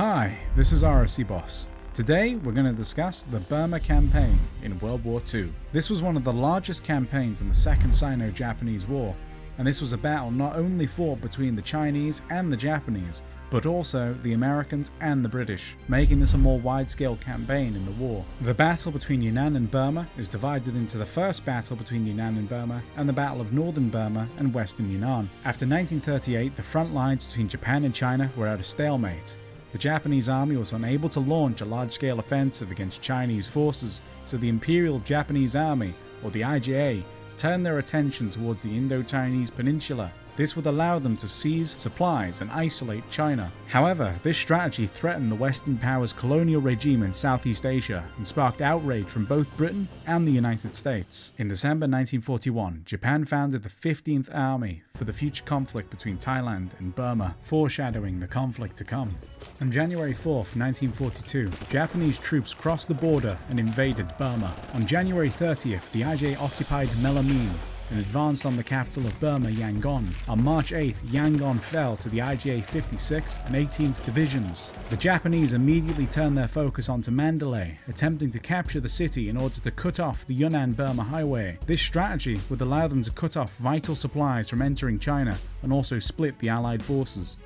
Hi, this is RSC Boss. Today we're going to discuss the Burma Campaign in World War II. This was one of the largest campaigns in the Second Sino-Japanese War, and this was a battle not only fought between the Chinese and the Japanese, but also the Americans and the British, making this a more wide-scale campaign in the war. The battle between Yunnan and Burma is divided into the first battle between Yunnan and Burma and the Battle of Northern Burma and Western Yunnan. After 1938, the front lines between Japan and China were at a stalemate. The Japanese army was unable to launch a large-scale offensive against Chinese forces, so the Imperial Japanese Army, or the IJA, turned their attention towards the Indo-Chinese peninsula this would allow them to seize supplies and isolate China. However, this strategy threatened the Western powers' colonial regime in Southeast Asia and sparked outrage from both Britain and the United States. In December 1941, Japan founded the 15th Army for the future conflict between Thailand and Burma, foreshadowing the conflict to come. On January 4, 1942, Japanese troops crossed the border and invaded Burma. On January 30th, the IJ occupied Mawlamyine, and advanced on the capital of Burma, Yangon. On March 8th, Yangon fell to the IJA 56th and 18th Divisions. The Japanese immediately turned their focus onto Mandalay, attempting to capture the city in order to cut off the Yunnan-Burma highway. This strategy would allow them to cut off vital supplies from entering China and also split the Allied forces.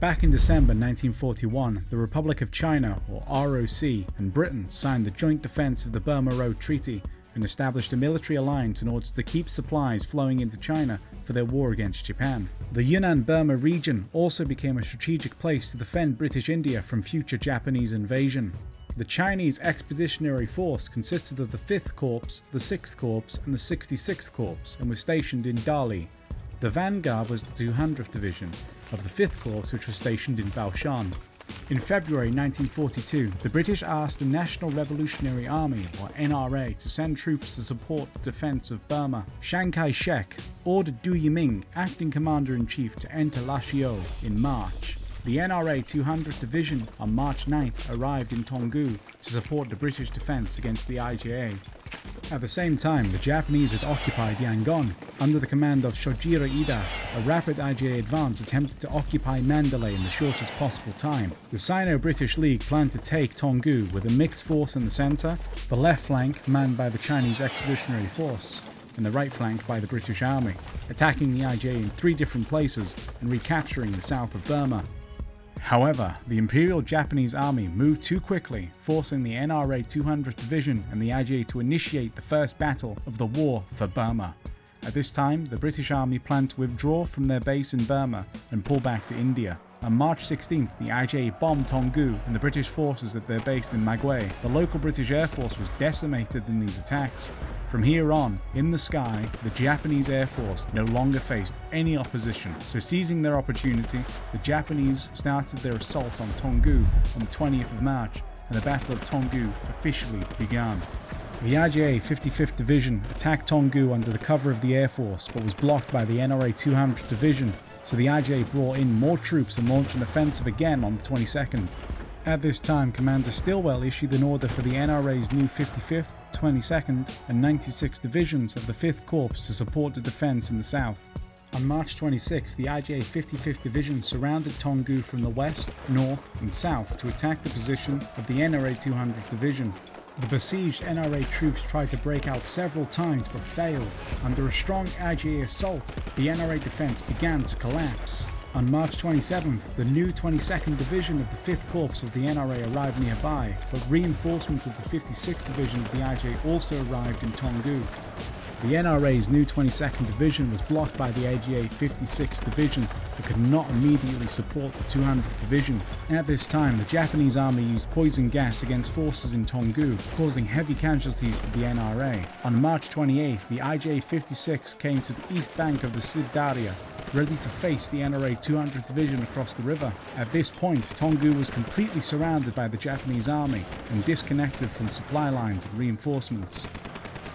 Back in December 1941, the Republic of China, or ROC, and Britain signed the Joint Defence of the Burma Road Treaty and established a military alliance in order to keep supplies flowing into China for their war against Japan. The Yunnan-Burma region also became a strategic place to defend British India from future Japanese invasion. The Chinese Expeditionary Force consisted of the 5th Corps, the 6th Corps and the 66th Corps and was stationed in Dali. The vanguard was the 200th Division of the 5th Corps which was stationed in Baoshan. In February 1942, the British asked the National Revolutionary Army, or NRA, to send troops to support the defence of Burma. Chiang Kai-shek ordered Du Yuming, acting commander-in-chief, to enter Lashio in March. The NRA 200th Division on March 9th arrived in Toungoo to support the British defence against the IJA. At the same time, the Japanese had occupied Yangon. Under the command of Shojiro Iida, a rapid IJA advance attempted to occupy Mandalay in the shortest possible time. The Sino-British League planned to take Toungoo with a mixed force in the centre, the left flank manned by the Chinese Expeditionary Force, and the right flank by the British Army, attacking the IJA in three different places and recapturing the south of Burma. However, the Imperial Japanese Army moved too quickly, forcing the NRA 200th Division and the IJA to initiate the first battle of the war for Burma. At this time, the British Army planned to withdraw from their base in Burma and pull back to India. On March 16th, the IJA bombed Toungoo and the British forces at their base in Magway. The local British Air Force was decimated in these attacks, from here on, in the sky, the Japanese Air Force no longer faced any opposition, so seizing their opportunity, the Japanese started their assault on Toungoo on the 20th of March, and the Battle of Toungoo officially began. The IJA 55th Division attacked Toungoo under the cover of the Air Force, but was blocked by the NRA 200th Division, so the IJA brought in more troops and launched an offensive again on the 22nd. At this time, Commander Stilwell issued an order for the NRA's new 55th, 22nd and 96th Divisions of the 5th Corps to support the defence in the south. On March 26, the IJA 55th Division surrounded Toungoo from the west, north and south to attack the position of the NRA 200th Division. The besieged NRA troops tried to break out several times but failed. Under a strong IJA assault, the NRA defence began to collapse. On March 27th, the new 22nd Division of the 5th Corps of the NRA arrived nearby, but reinforcements of the 56th Division of the IJ also arrived in Toungoo. The NRA's new 22nd Division was blocked by the IJA 56th Division but could not immediately support the 200th Division. At this time, the Japanese army used poison gas against forces in Toungoo, causing heavy casualties to the NRA. On March 28th, the IJA 56 came to the east bank of the Sid ready to face the NRA 200th Division across the river. At this point, Toungoo was completely surrounded by the Japanese army and disconnected from supply lines and reinforcements.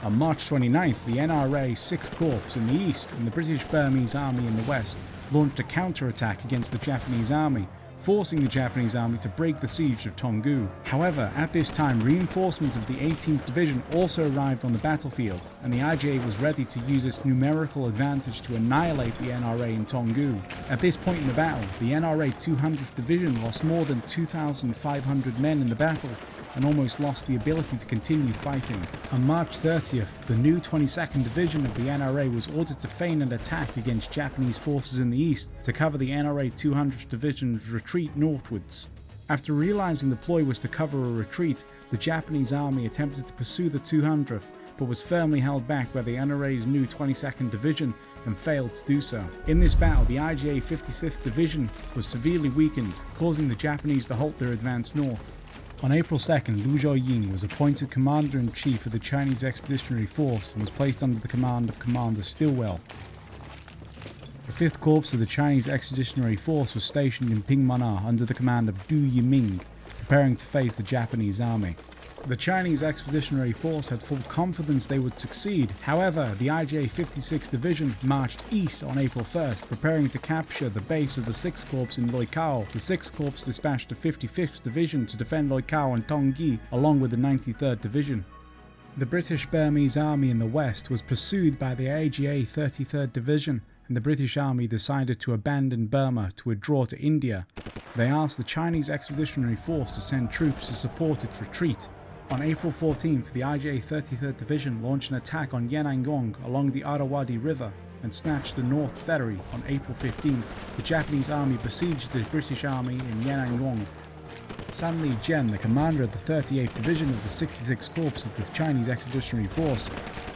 On March 29th, the NRA 6th Corps in the east and the British Burmese army in the west launched a counterattack against the Japanese army, forcing the Japanese army to break the siege of Toungoo. However, at this time, reinforcements of the 18th Division also arrived on the battlefield, and the IJA was ready to use its numerical advantage to annihilate the NRA in Toungoo. At this point in the battle, the NRA 200th Division lost more than 2,500 men in the battle and almost lost the ability to continue fighting. On March 30th, the new 22nd Division of the NRA was ordered to feign an attack against Japanese forces in the east to cover the NRA 200th Division's retreat northwards. After realizing the ploy was to cover a retreat, the Japanese army attempted to pursue the 200th but was firmly held back by the NRA's new 22nd Division and failed to do so. In this battle, the IJA 55th Division was severely weakened, causing the Japanese to halt their advance north. On April 2nd, Luo Zhuoying was appointed Commander-in-Chief of the Chinese Expeditionary Force and was placed under the command of Commander Stilwell. The 5th Corps of the Chinese Expeditionary Force was stationed in Pyinmana under the command of Du Yuming, preparing to face the Japanese army. The Chinese Expeditionary Force had full confidence they would succeed. However, the IJA 56th Division marched east on April 1st, preparing to capture the base of the 6th Corps in Loikaw. The 6th Corps dispatched the 55th Division to defend Loikaw and Taunggyi, along with the 93rd Division. The British Burmese Army in the west was pursued by the IJA 33rd Division, and the British Army decided to abandon Burma to withdraw to India. They asked the Chinese Expeditionary Force to send troops to support its retreat. On April 14th, the IJA 33rd Division launched an attack on Yenangyaung along the Irrawaddy River and snatched the North Ferry on April 15th. The Japanese army besieged the British army in Yenangyaung. Sun Li Jian, the commander of the 38th Division of the 66th Corps of the Chinese Expeditionary Force,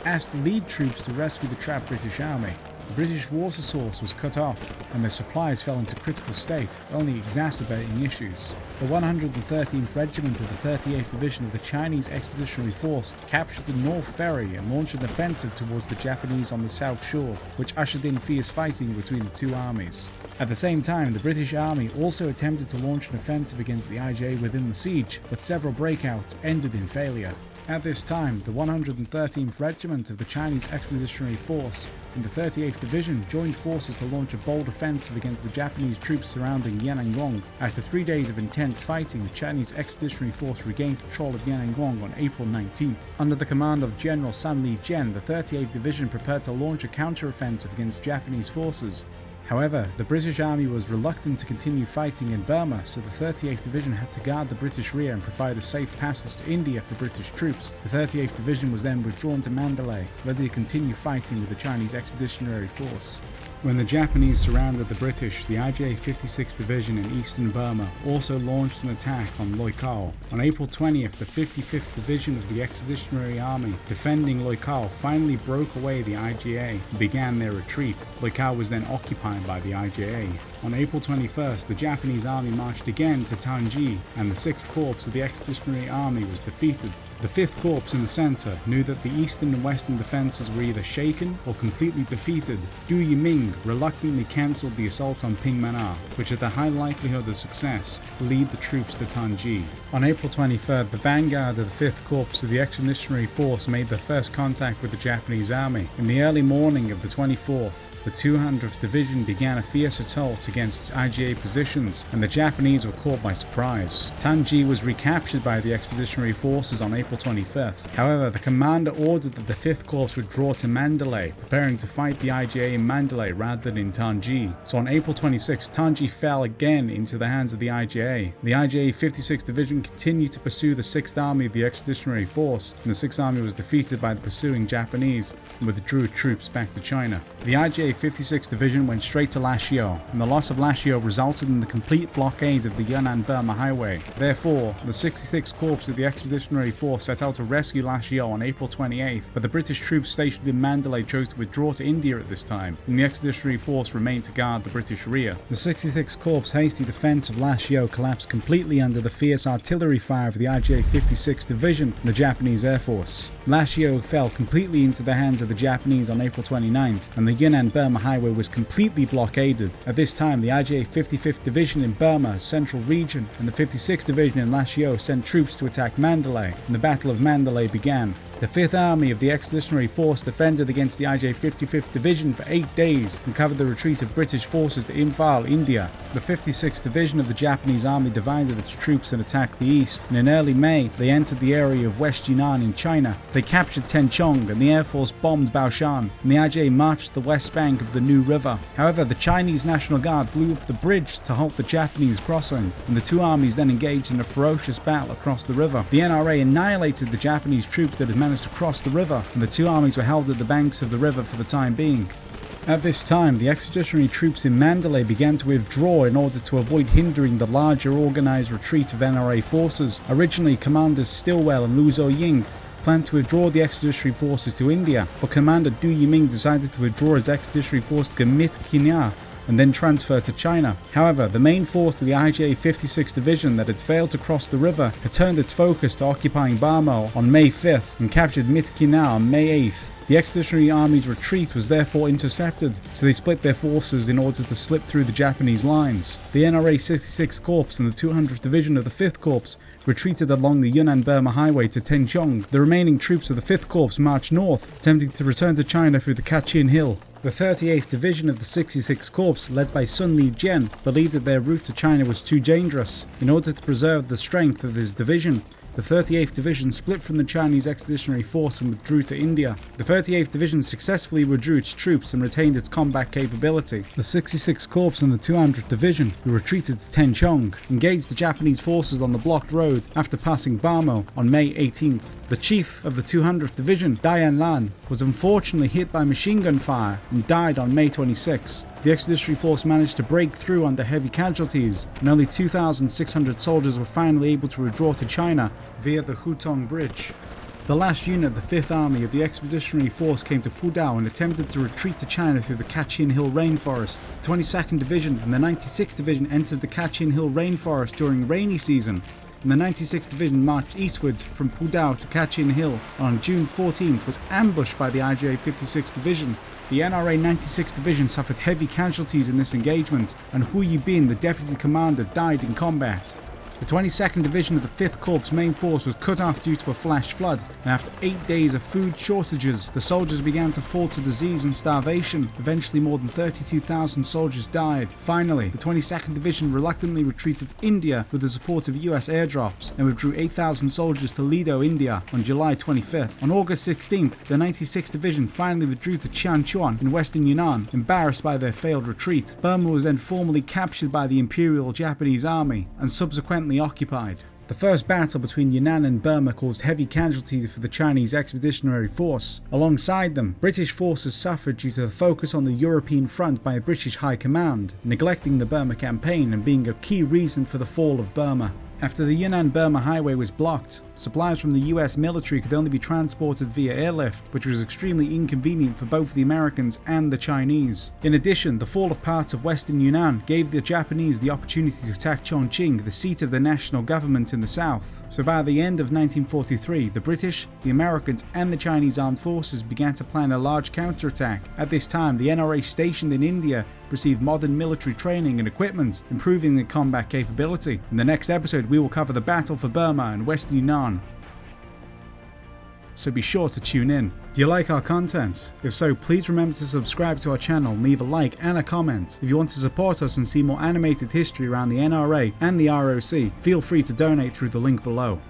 asked lead troops to rescue the trapped British army. The British water source was cut off, and their supplies fell into critical state, only exacerbating issues. The 113th Regiment of the 38th Division of the Chinese Expeditionary Force captured the North Ferry and launched an offensive towards the Japanese on the south shore, which ushered in fierce fighting between the two armies. At the same time, the British Army also attempted to launch an offensive against the IJA within the siege, but several breakouts ended in failure. At this time, the 113th Regiment of the Chinese Expeditionary Force and the 38th Division joined forces to launch a bold offensive against the Japanese troops surrounding Yenangyaung. After three days of intense fighting, the Chinese Expeditionary Force regained control of Yenangyaung on April 19th. Under the command of General Sun Li Jian, the 38th Division prepared to launch a counter-offensive against Japanese forces. However, the British Army was reluctant to continue fighting in Burma, so the 38th Division had to guard the British rear and provide a safe passage to India for British troops. The 38th Division was then withdrawn to Mandalay, ready to continue fighting with the Chinese Expeditionary Force. When the Japanese surrounded the British, the IJA 56th Division in eastern Burma also launched an attack on Loikaw. On April 20th, the 55th Division of the Expeditionary Army defending Loikaw finally broke away the IJA and began their retreat. Loikaw was then occupied by the IJA. On April 21st, the Japanese army marched again to Taunggyi, and the 6th Corps of the Expeditionary Army was defeated. The 5th Corps in the centre knew that the eastern and western defences were either shaken or completely defeated. Du Yuming reluctantly cancelled the assault on Pyinmana, which had a high likelihood of success, to lead the troops to Taunggyi. On April 23rd, the vanguard of the 5th Corps of the Expeditionary Force made their first contact with the Japanese army. In the early morning of the 24th, the 200th Division began a fierce assault against IJA positions, and the Japanese were caught by surprise. Taunggyi was recaptured by the expeditionary forces on April 25th. However, the commander ordered that the 5th Corps withdraw to Mandalay, preparing to fight the IJA in Mandalay rather than in Taunggyi. So on April 26th, Taunggyi fell again into the hands of the IJA. The IJA 56th Division continued to pursue the 6th Army of the Expeditionary Force, and the 6th Army was defeated by the pursuing Japanese and withdrew troops back to China. The IJA 56th Division went straight to Lashio, and the loss of Lashio resulted in the complete blockade of the Yunnan-Burma Highway. Therefore, the 66th Corps of the Expeditionary Force set out to rescue Lashio on April 28th, but the British troops stationed in Mandalay chose to withdraw to India at this time, and the Expeditionary Force remained to guard the British rear. The 66th Corps' hasty defence of Lashio collapsed completely under the fierce artillery fire of the IJA 56th Division and the Japanese Air Force. Lashio fell completely into the hands of the Japanese on April 29th, and the Yunnan-Burma Highway was completely blockaded. At this time, the IJA 55th Division in Burma's central region and the 56th Division in Lashio sent troops to attack Mandalay, and the Battle of Mandalay began. The 5th Army of the Expeditionary Force defended against the IJ 55th Division for 8 days and covered the retreat of British forces to Imphal, India. The 56th Division of the Japanese Army divided its troops and attacked the east, and in early May they entered the area of West Yunnan in China. They captured Tengchong and the Air Force bombed Baoshan, and the IJ marched the west bank of the Nu River. However, the Chinese National Guard blew up the bridge to halt the Japanese crossing, and the two armies then engaged in a ferocious battle across the river. The NRA annihilated the Japanese troops that had managed to cross the river, and the two armies were held at the banks of the river for the time being. At this time, the expeditionary troops in Mandalay began to withdraw in order to avoid hindering the larger organised retreat of NRA forces. Originally, Commanders Stilwell and Lu Ying planned to withdraw the expeditionary forces to India, but Commander Du Yuming decided to withdraw his expeditionary force to Gamit Kinya and then transfer to China. However, the main force of the IJA 56th Division that had failed to cross the river had turned its focus to occupying Bhamo on May 5th and captured Myitkyina on May 8th. The Expeditionary Army's retreat was therefore intercepted, so they split their forces in order to slip through the Japanese lines. The NRA 66th Corps and the 200th Division of the 5th Corps retreated along the Yunnan-Burma highway to Tengchong. The remaining troops of the 5th Corps marched north, attempting to return to China through the Kachin Hill. The 38th Division of the 66th Corps, led by Sun Li Jian, believed that their route to China was too dangerous. In order to preserve the strength of his division, the 38th Division split from the Chinese Expeditionary Force and withdrew to India. The 38th Division successfully withdrew its troops and retained its combat capability. The 66th Corps and the 200th Division, who retreated to Tengchong, engaged the Japanese forces on the blocked road after passing Bhamo on May 18th. The chief of the 200th Division, Dai Anlan, was unfortunately hit by machine gun fire and died on May 26. The expeditionary force managed to break through under heavy casualties, and only 2,600 soldiers were finally able to withdraw to China via the Hutong Bridge. The last unit of the 5th Army of the Expeditionary Force came to Putao and attempted to retreat to China through the Kachin Hill rainforest. The 22nd Division and the 96th Division entered the Kachin Hill rainforest during rainy season and the 96th Division marched eastwards from Putao to Kachin Hill and on June 14th was ambushed by the IJA 56th Division. The NRA 96th Division suffered heavy casualties in this engagement and Hu Yibin, the deputy commander, died in combat. The 22nd Division of the 5th Corps main force was cut off due to a flash flood, and after eight days of food shortages, the soldiers began to fall to disease and starvation. Eventually, more than 32,000 soldiers died. Finally, the 22nd Division reluctantly retreated to India with the support of US airdrops and withdrew 8,000 soldiers to Ledo, India on July 25th. On August 16th, the 96th Division finally withdrew to Jianchuan in western Yunnan, embarrassed by their failed retreat. Burma was then formally captured by the Imperial Japanese Army and subsequently occupied. The first battle between Yunnan and Burma caused heavy casualties for the Chinese Expeditionary Force. Alongside them, British forces suffered due to the focus on the European front by British High Command, neglecting the Burma campaign and being a key reason for the fall of Burma. After the Yunnan-Burma highway was blocked, supplies from the US military could only be transported via airlift, which was extremely inconvenient for both the Americans and the Chinese. In addition, the fall of parts of western Yunnan gave the Japanese the opportunity to attack Chongqing, the seat of the national government in the south. So by the end of 1943, the British, the Americans and the Chinese armed forces began to plan a large counterattack. At this time, the NRA stationed in India received modern military training and equipment, improving their combat capability. In the next episode, we will cover the battle for Burma and Western Yunnan. So be sure to tune in. Do you like our content? If so, please remember to subscribe to our channel and leave a like and a comment. If you want to support us and see more animated history around the NRA and the ROC, feel free to donate through the link below.